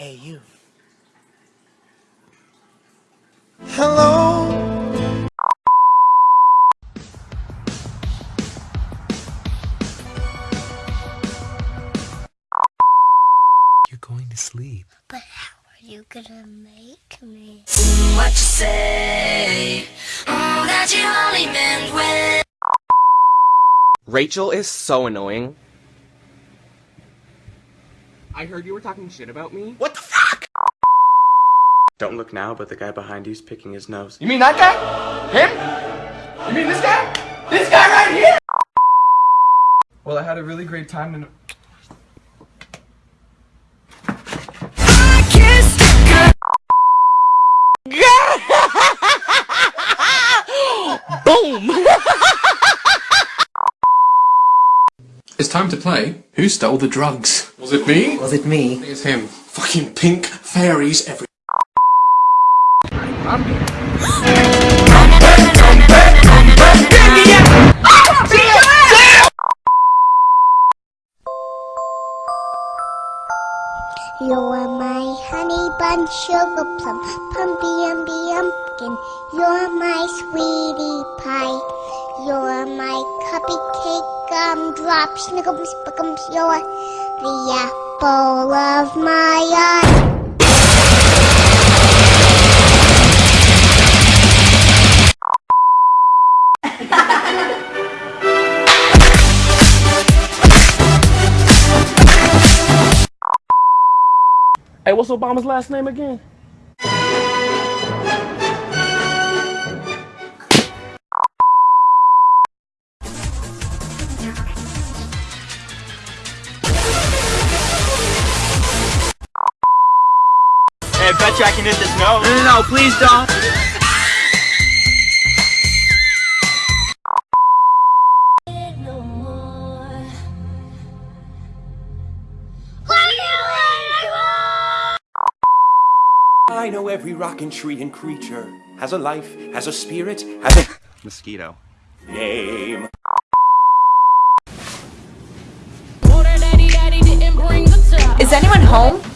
Hey, you. Hello. You're going to sleep. But how are you gonna make me? What you say? Mm, that you only meant when. Rachel is so annoying. I heard you were talking shit about me. What the fuck? Don't look now, but the guy behind you's picking his nose. You mean that guy? Him? You mean this guy? This guy right here? Well, I had a really great time and. Boom! It's time to play. Who stole the drugs? Was it me? Was it me? It's him. Fucking pink fairies every. You're my honey bun, sugar plum, pumpy umby umpkin. You're my sweetie pie. You're my cupcake gumdrop, snickums, spickums. You're the apple of my eye. Hey, what's Obama's last name again? Hey, bet you I can hit this note. No, no, no, please don't. I know every rock and tree and creature has a life, has a spirit, has a Mosquito. name. Is anyone home?